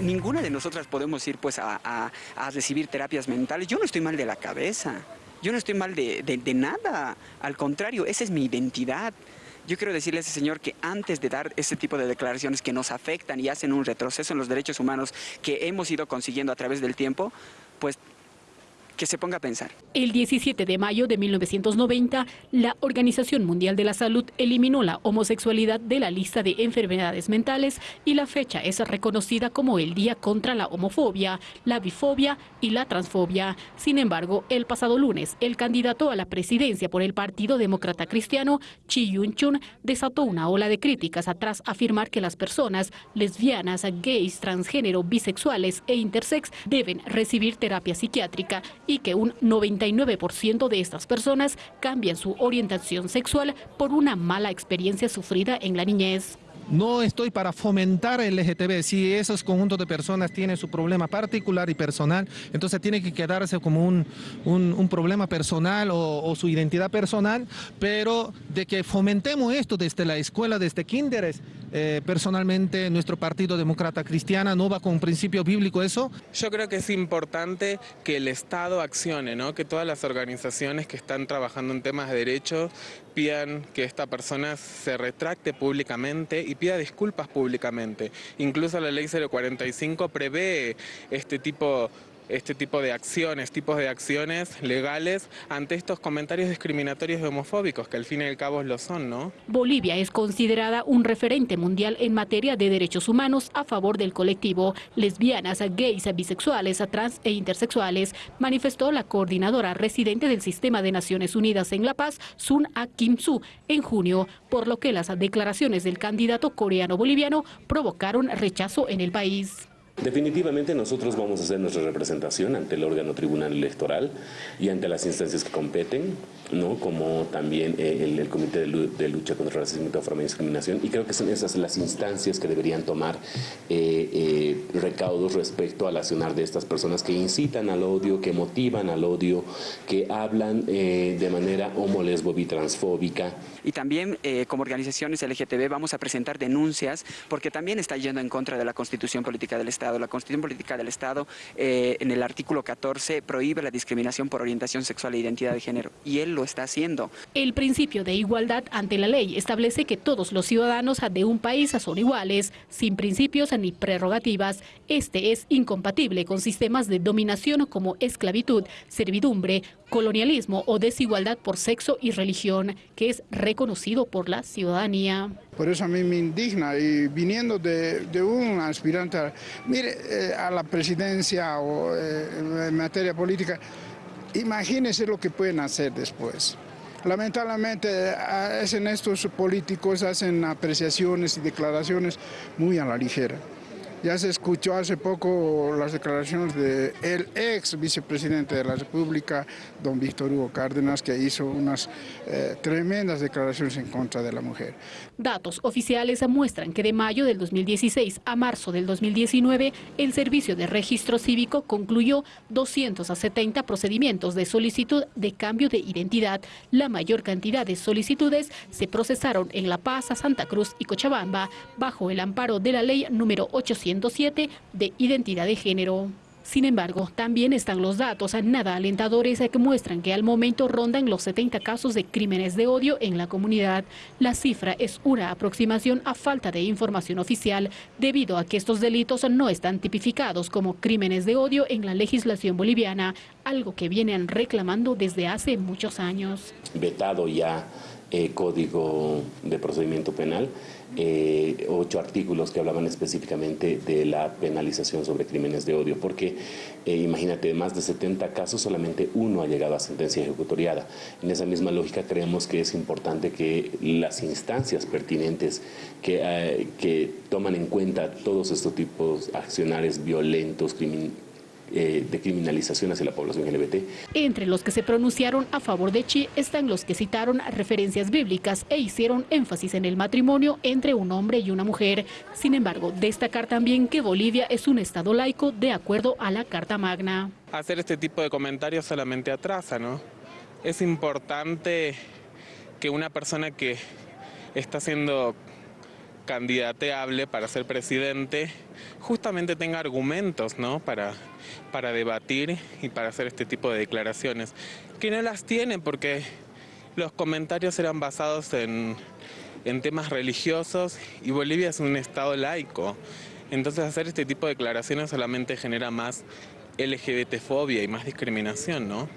ninguna de nosotras podemos ir pues a, recibir terapias mentales. Yo no estoy mal de la cabeza, yo no estoy mal de, de nada, al contrario, esa es mi identidad. Yo quiero decirle a ese señor que antes de dar ese tipo de declaraciones que nos afectan y hacen un retroceso en los derechos humanos que hemos ido consiguiendo a través del tiempo, que se ponga a pensar. El 17 de mayo de 1990, la Organización Mundial de la Salud eliminó la homosexualidad de la lista de enfermedades mentales y la fecha es reconocida como el Día contra la Homofobia, la Bifobia y la Transfobia. Sin embargo, el pasado lunes, el candidato a la presidencia por el Partido Demócrata Cristiano, Chi Yun-chun, desató una ola de críticas atrás afirmar que las personas lesbianas, gays, transgénero, bisexuales e intersex deben recibir terapia psiquiátrica y que un 99% de estas personas cambian su orientación sexual por una mala experiencia sufrida en la niñez. No estoy para fomentar el LGTB. Si esos conjuntos de personas tienen su problema particular y personal, entonces tiene que quedarse como un, un, problema personal o, su identidad personal, pero de que fomentemos esto desde la escuela, desde kinderes, eh, personalmente nuestro Partido Demócrata Cristiana no va con principio bíblico eso. Yo creo que es importante que el Estado accione, ¿no? que todas las organizaciones que están trabajando en temas de derechos pidan que esta persona se retracte públicamente y pida disculpas públicamente. Incluso la ley 045 prevé este tipo este tipo de acciones, tipos de acciones legales ante estos comentarios discriminatorios y homofóbicos, que al fin y al cabo lo son, ¿no? Bolivia es considerada un referente mundial en materia de derechos humanos a favor del colectivo. Lesbianas, gays, bisexuales, trans e intersexuales, manifestó la coordinadora residente del Sistema de Naciones Unidas en La Paz, Sun A Kim Su, en junio, por lo que las declaraciones del candidato coreano-boliviano provocaron rechazo en el país. Definitivamente nosotros vamos a hacer nuestra representación ante el órgano tribunal electoral y ante las instancias que competen, ¿no? como también eh, el, Comité de, Lucha contra el Racismo, y Discriminación. Y creo que son esas las instancias que deberían tomar eh, eh, recaudos respecto al accionar de estas personas que incitan al odio, que motivan al odio, que hablan de manera homo, lesbo, transfóbica. Y también como organizaciones LGTB vamos a presentar denuncias porque también está yendo en contra de la Constitución Política del Estado la Constitución Política del Estado, eh, en el artículo 14, prohíbe la discriminación por orientación sexual e identidad de género, y él lo está haciendo. El principio de igualdad ante la ley establece que todos los ciudadanos de un país son iguales, sin principios ni prerrogativas. Este es incompatible con sistemas de dominación como esclavitud, servidumbre, colonialismo o desigualdad por sexo y religión, que es reconocido por la ciudadanía. Por eso a mí me indigna y viniendo de, un aspirante, a, mire, eh, a la presidencia o eh, en materia política, imagínense lo que pueden hacer después. Lamentablemente hacen estos políticos, hacen apreciaciones y declaraciones muy a la ligera. Ya se escuchó hace poco las declaraciones del el ex vicepresidente de la República, don Víctor Hugo Cárdenas, que hizo unas eh, tremendas declaraciones en contra de la mujer. Datos oficiales muestran que de mayo del 2016 a marzo del 2019, el Servicio de Registro Cívico concluyó 270 procedimientos de solicitud de cambio de identidad. La mayor cantidad de solicitudes se procesaron en La Paz, Santa Cruz y Cochabamba, bajo el amparo de la ley número 800 de identidad de género. Sin embargo, también están los datos nada alentadores que muestran que al momento rondan los 70 casos de crímenes de odio en la comunidad. La cifra es una aproximación a falta de información oficial, debido a que estos delitos no están tipificados como crímenes de odio en la legislación boliviana, algo que vienen reclamando desde hace muchos años. Vetado ya eh, Código de Procedimiento Penal, eh, ocho artículos que hablaban específicamente de la penalización sobre crímenes de odio, porque eh, imagínate, de más de 70 casos, solamente uno ha llegado a sentencia ejecutoriada. En esa misma lógica creemos que es importante que las instancias pertinentes que, toman en cuenta todos estos tipos accionarios violentos, criminales, eh, de criminalización hacia la población LGBT. Entre los que se pronunciaron a favor de Chi están los que citaron referencias bíblicas e hicieron énfasis en el matrimonio entre un hombre y una mujer. Sin embargo, destacar también que Bolivia es un estado laico de acuerdo a la Carta Magna. Hacer este tipo de comentarios solamente atrasa, ¿no? Es importante que una persona que está siendo candidateable para ser presidente, justamente tenga argumentos ¿no? para, para debatir y para hacer este tipo de declaraciones, que no las tiene porque los comentarios eran basados en, en temas religiosos y Bolivia es un estado laico. Entonces hacer este tipo de declaraciones solamente genera más LGBT-fobia y más discriminación, ¿no?